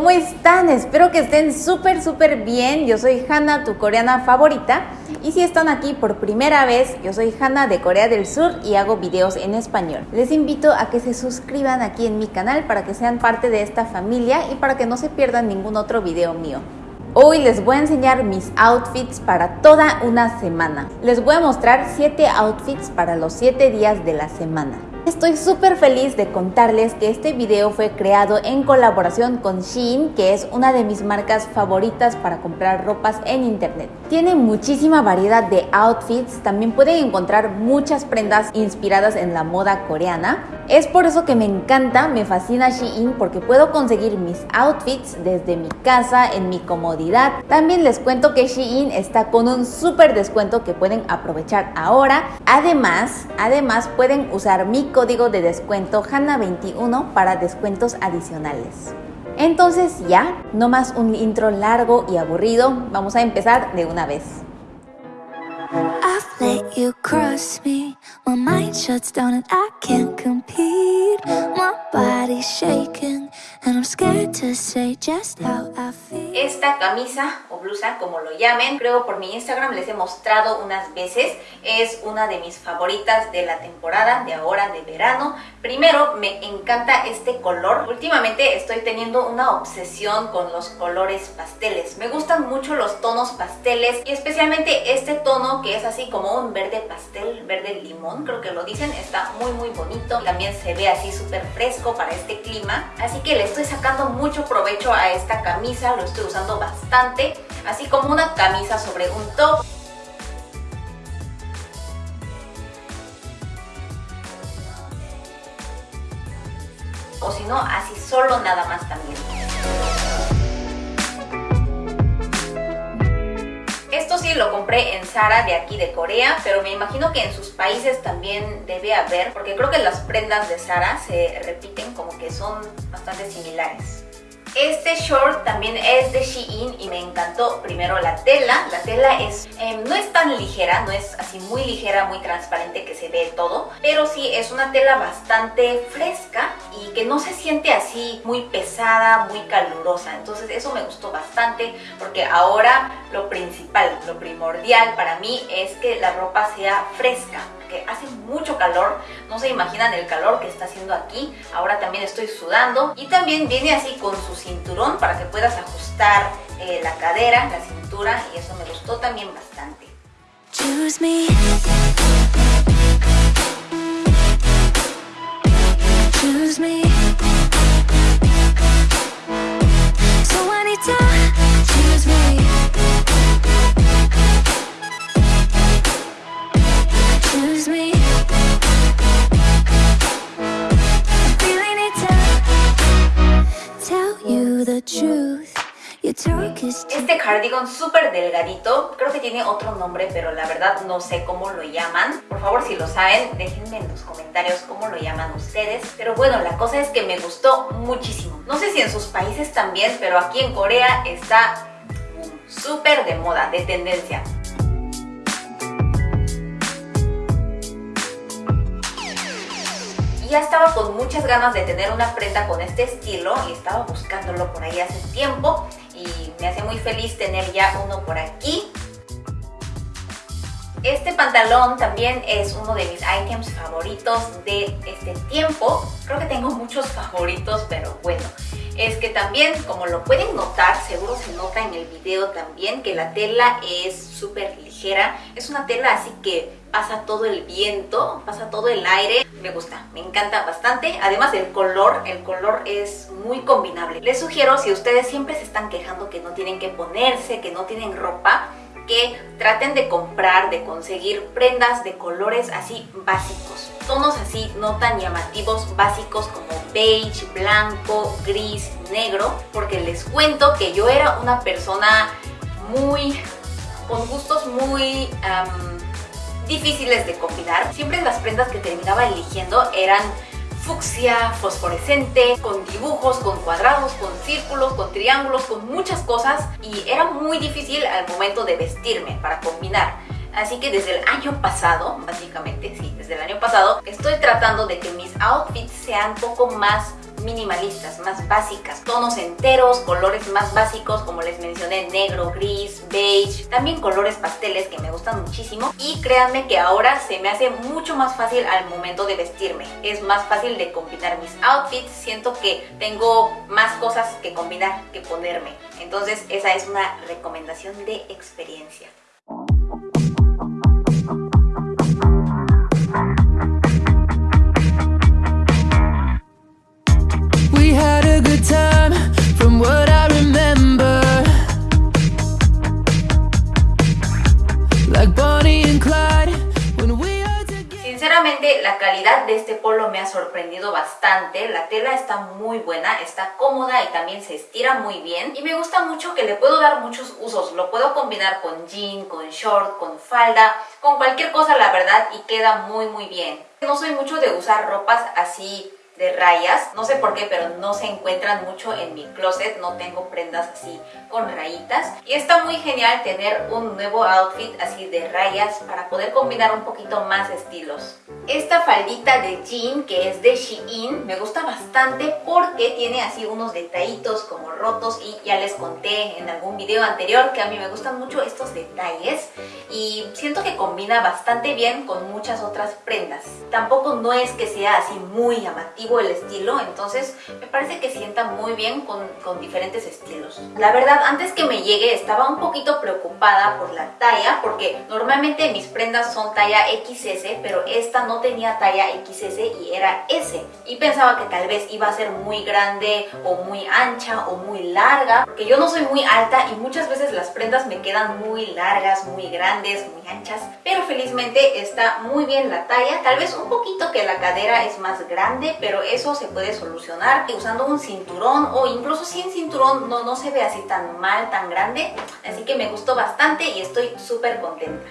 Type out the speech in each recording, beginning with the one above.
¿Cómo están? Espero que estén súper súper bien. Yo soy Hanna, tu coreana favorita. Y si están aquí por primera vez, yo soy Hanna de Corea del Sur y hago videos en español. Les invito a que se suscriban aquí en mi canal para que sean parte de esta familia y para que no se pierdan ningún otro video mío. Hoy les voy a enseñar mis outfits para toda una semana. Les voy a mostrar 7 outfits para los 7 días de la semana. Estoy súper feliz de contarles que este video fue creado en colaboración con Shein, que es una de mis marcas favoritas para comprar ropas en internet. Tiene muchísima variedad de outfits, también pueden encontrar muchas prendas inspiradas en la moda coreana. Es por eso que me encanta, me fascina Shein porque puedo conseguir mis outfits desde mi casa, en mi comodidad. También les cuento que Shein está con un súper descuento que pueden aprovechar ahora. Además, además pueden usar mi código de descuento HANA21 para descuentos adicionales. Entonces ya, no más un intro largo y aburrido, vamos a empezar de una vez. I've let you cross me. My mind shuts down and I can't compete. My body's shaking. Esta camisa o blusa, como lo llamen, creo por mi Instagram les he mostrado unas veces. Es una de mis favoritas de la temporada, de ahora, de verano. Primero, me encanta este color. Últimamente estoy teniendo una obsesión con los colores pasteles. Me gustan mucho los tonos pasteles y especialmente este tono que es así como un verde pastel, verde limón, creo que lo dicen. Está muy muy bonito. También se ve así súper fresco para este clima. Así que le estoy sacando mucho provecho a esta camisa, lo estoy usando bastante, así como una camisa sobre un top. O si no, así solo nada más también. Esto sí lo compré en Zara de aquí de Corea, pero me imagino que en sus países también debe haber, porque creo que las prendas de Zara se repiten como que son bastante similares. Este short también es de Shein y me encantó primero la tela. La tela es em, no es tan ligera, no es así muy ligera, muy transparente que se ve todo, pero sí es una tela bastante fresca y que no se siente así muy pesada, muy calurosa. Entonces eso me gustó bastante porque ahora lo principal, lo primordial para mí es que la ropa sea fresca hace mucho calor, no se imaginan el calor que está haciendo aquí, ahora también estoy sudando y también viene así con su cinturón para que puedas ajustar eh, la cadera, la cintura y eso me gustó también bastante. Choose me. Choose me. Este cardigan súper delgadito, creo que tiene otro nombre, pero la verdad no sé cómo lo llaman. Por favor, si lo saben, déjenme en los comentarios cómo lo llaman ustedes. Pero bueno, la cosa es que me gustó muchísimo. No sé si en sus países también, pero aquí en Corea está súper de moda, de tendencia. Ya estaba con muchas ganas de tener una prenda con este estilo y estaba buscándolo por ahí hace tiempo y me hace muy feliz tener ya uno por aquí. Este pantalón también es uno de mis items favoritos de este tiempo. Creo que tengo muchos favoritos, pero bueno. Es que también, como lo pueden notar, seguro se nota en el video también, que la tela es súper ligera. Es una tela así que pasa todo el viento, pasa todo el aire. Me gusta, me encanta bastante. Además el color, el color es muy combinable. Les sugiero, si ustedes siempre se están quejando que no tienen que ponerse, que no tienen ropa, que traten de comprar, de conseguir prendas de colores así básicos. Tonos así no tan llamativos, básicos como beige, blanco, gris, negro. Porque les cuento que yo era una persona muy... con gustos muy... difíciles de combinar. Siempre las prendas que terminaba eligiendo eran fucsia, fosforescente, con dibujos, con cuadrados, con círculos, con triángulos, con muchas cosas y era muy difícil al momento de vestirme para combinar. Así que desde el año pasado, básicamente, sí, desde el año pasado, estoy tratando de que mis outfits sean un poco más minimalistas, más básicas, tonos enteros, colores más básicos como les mencioné, negro, gris, beige, también colores pasteles que me gustan muchísimo. Y créanme que ahora se me hace mucho más fácil al momento de vestirme, es más fácil de combinar mis outfits, siento que tengo más cosas que combinar que ponerme, entonces esa es una recomendación de experiencia. Sinceramente la calidad de este polo me ha sorprendido bastante, la tela está muy buena, está cómoda y también se estira muy bien. Y me gusta mucho que le puedo dar muchos usos, lo puedo combinar con jean, con short, con falda, con cualquier cosa la verdad y queda muy muy bien. No soy mucho de usar ropas así de rayas. No sé por qué, pero no se encuentran mucho en mi closet. No tengo prendas así con rayitas. Y está muy genial tener un nuevo outfit así de rayas para poder combinar un poquito más estilos. Esta faldita de jean que es de Shein me gusta bastante porque tiene así unos detallitos como rotos y ya les conté en algún video anterior que a mí me gustan mucho estos detalles y siento que combina bastante bien con muchas otras prendas. Tampoco no es que sea así muy llamativo el estilo, entonces me parece que sienta muy bien con, con diferentes estilos. La verdad, antes que me llegue estaba un poquito preocupada por la talla, porque normalmente mis prendas son talla XS, pero esta no tenía talla XS y era S. Y pensaba que tal vez iba a ser muy grande o muy ancha o muy larga, porque yo no soy muy alta y muchas veces las prendas me quedan muy largas, muy grandes, muy anchas, pero felizmente está muy bien la talla, tal vez un poquito que la cadera es más grande, pero eso se puede solucionar usando un cinturón o incluso sin cinturón no, no se ve así tan mal, tan grande. Así que me gustó bastante y estoy súper contenta.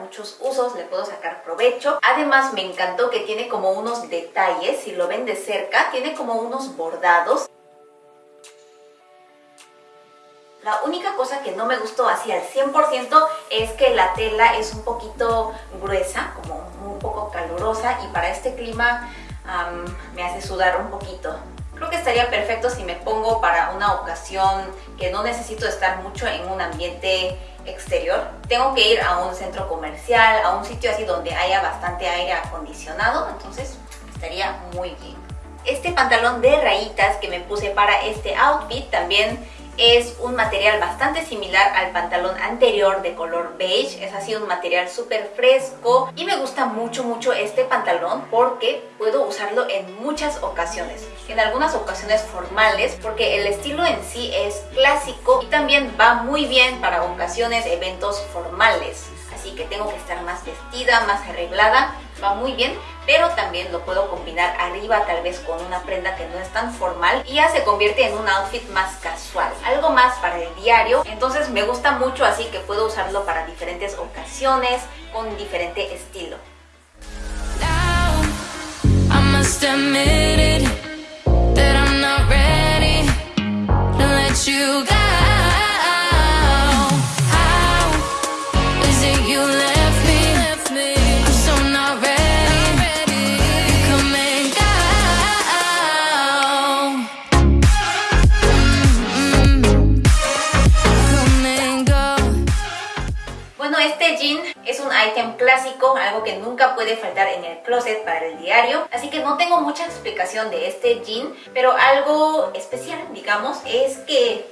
Muchos usos, le puedo sacar provecho. Además me encantó que tiene como unos detalles, si lo ven de cerca, tiene como unos bordados. La única cosa que no me gustó así al 100% es que la tela es un poquito gruesa, como un poco calurosa y para este clima me hace sudar un poquito. Creo que estaría perfecto si me pongo para una ocasión que no necesito estar mucho en un ambiente exterior. Tengo que ir a un centro comercial, a un sitio así donde haya bastante aire acondicionado, entonces estaría muy bien. Este pantalón de rayitas que me puse para este outfit también es un material bastante similar al pantalón anterior de color beige. Es así un material súper fresco y me gusta mucho mucho este pantalón porque puedo usarlo en muchas ocasiones. En algunas ocasiones formales porque el estilo en sí es clásico y también va muy bien para ocasiones, eventos formales. Así que tengo que estar más vestida, más arreglada, va muy bien pero también lo puedo combinar arriba tal vez con una prenda que no es tan formal y ya se convierte en un outfit más casual, algo más para el diario, entonces me gusta mucho así que puedo usarlo para diferentes ocasiones con diferente estilo. Clásico, algo que nunca puede faltar en el closet para el diario. Así que no tengo mucha explicación de este jean, pero algo especial, digamos, es que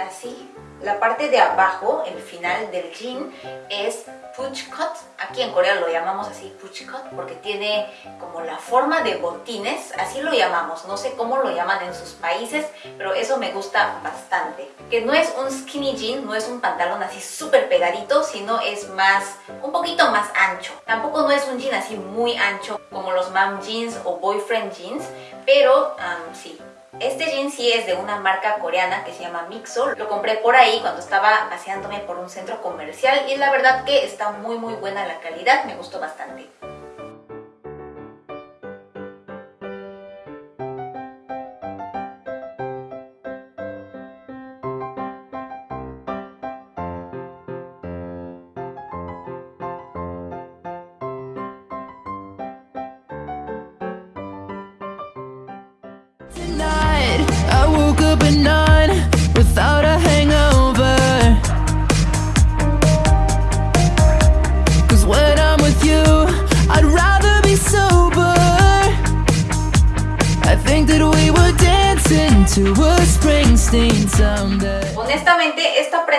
así, la parte de abajo, el final del jean, es push cut. Aquí en Corea lo llamamos así push cut porque tiene como la forma de botines, así lo llamamos. No sé cómo lo llaman en sus países, pero eso me gusta bastante. Que no es un skinny jean, no es un pantalón así súper pegadito, sino es más, un poquito más ancho. Tampoco no es un jean así muy ancho como los mom jeans o boyfriend jeans, pero sí, este jean sí es de una marca coreana que se llama Mixo. Lo compré por ahí cuando estaba paseándome por un centro comercial y la verdad que está muy muy buena la calidad, me gustó bastante. Honestamente, esta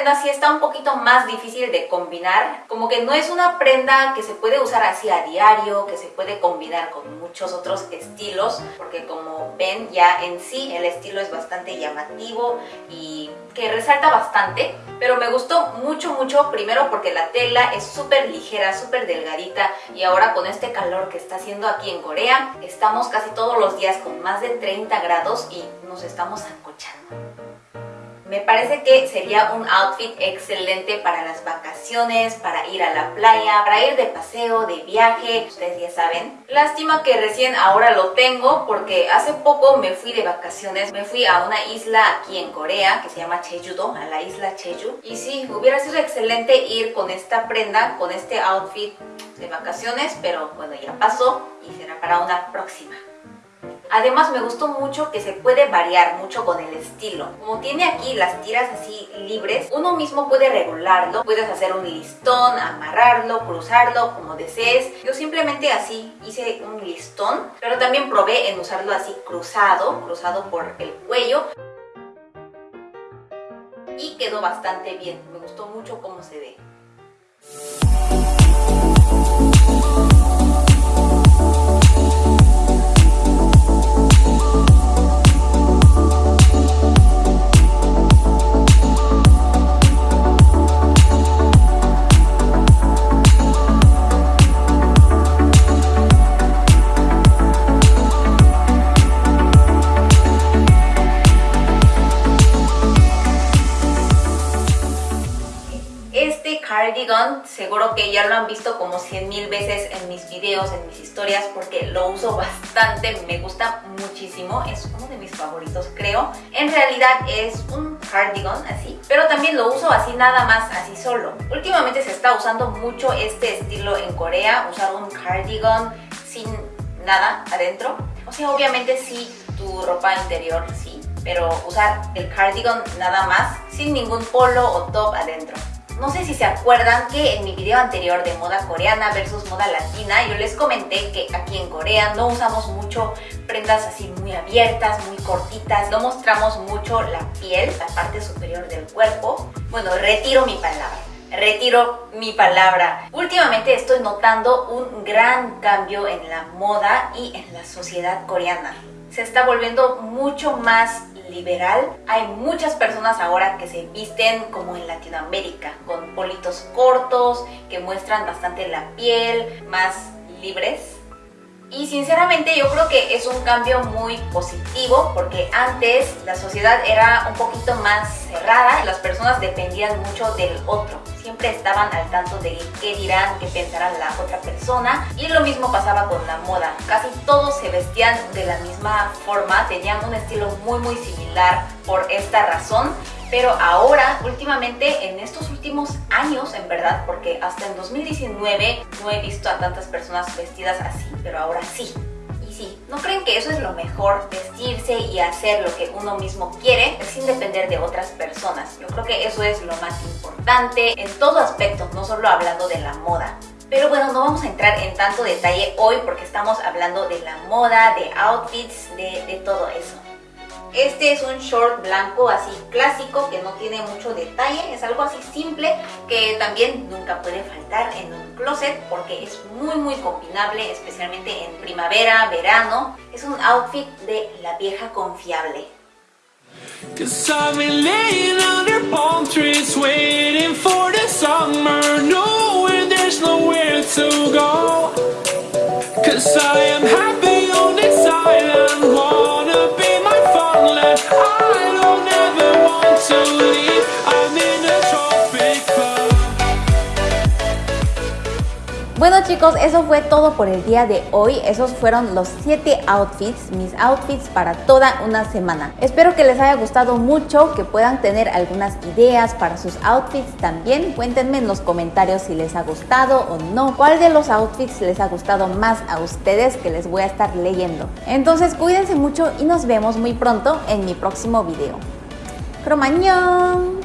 prenda sí está un poquito más difícil de combinar. Como que no es una prenda que se puede usar así a diario, que se puede combinar con muchos otros estilos, porque como ven ya en sí el estilo es bastante llamativo y que resalta bastante. Pero me gustó mucho, mucho, primero porque la tela es súper ligera, súper delgadita y ahora con este calor que está haciendo aquí en Corea, estamos casi todos los días con más de 30 grados y nos estamos ancochando. Me parece que sería un outfit excelente para las vacaciones, para ir a la playa, para ir de paseo, de viaje, ustedes ya saben. Lástima que recién ahora lo tengo porque hace poco me fui de vacaciones, me fui a una isla aquí en Corea que se llama Jeju-do, a la isla Jeju. Y sí, hubiera sido excelente ir con esta prenda, con este outfit de vacaciones, pero bueno, ya pasó y será para una próxima. Además me gustó mucho que se puede variar mucho con el estilo. Como tiene aquí las tiras así libres, uno mismo puede regularlo. Puedes hacer un listón, amarrarlo, cruzarlo, como desees. Yo simplemente así hice un listón, pero también probé en usarlo así cruzado, cruzado por el cuello. Y quedó bastante bien, me gustó mucho cómo se ve. Seguro que ya lo han visto como 100 mil veces en mis videos, en mis historias, porque lo uso bastante, me gusta muchísimo, es uno de mis favoritos creo. En realidad es un cardigan así, pero también lo uso así nada más, así solo. Últimamente se está usando mucho este estilo en Corea, usar un cardigan sin nada adentro. O sea, obviamente sí, tu ropa interior sí, pero usar el cardigan nada más, sin ningún polo o top adentro. No sé si se acuerdan que en mi video anterior de moda coreana versus moda latina yo les comenté que aquí en Corea no usamos mucho prendas así muy abiertas, muy cortitas, no mostramos mucho la piel, la parte superior del cuerpo. Bueno, retiro mi palabra retiro mi palabra. Últimamente estoy notando un gran cambio en la moda y en la sociedad coreana. Se está volviendo mucho más Hay muchas personas ahora que se visten como en Latinoamérica, con politos cortos, que muestran bastante la piel, más libres. Y sinceramente yo creo que es un cambio muy positivo porque antes la sociedad era un poquito más cerrada, las personas dependían mucho del otro siempre estaban al tanto de qué dirán, qué pensará la otra persona. Y lo mismo pasaba con la moda, casi todos se vestían de la misma forma, tenían un estilo muy muy similar por esta razón. Pero ahora, últimamente, en estos últimos años, en verdad, porque hasta en 2019 no he visto a tantas personas vestidas así, pero ahora sí sí, ¿no creen que eso es lo mejor? Vestirse y hacer lo que uno mismo quiere sin depender de otras personas. Yo creo que eso es lo más importante en todo aspecto, no solo hablando de la moda. Pero bueno, no vamos a entrar en tanto detalle hoy porque estamos hablando de la moda, de outfits, de, de todo eso. Este es un short blanco así clásico que no tiene mucho detalle, es algo así simple que también nunca puede faltar en un closet porque es muy muy combinable, especialmente en primavera, verano. Es un outfit de la vieja confiable. Bueno chicos, eso fue todo por el día de hoy. Esos fueron los 7 outfits, mis outfits para toda una semana. Espero que les haya gustado mucho, que puedan tener algunas ideas para sus outfits también. Cuéntenme en los comentarios si les ha gustado o no. ¿Cuál de los outfits les ha gustado más a ustedes que les voy a estar leyendo? Entonces cuídense mucho y nos vemos muy pronto en mi próximo video. Cromañón.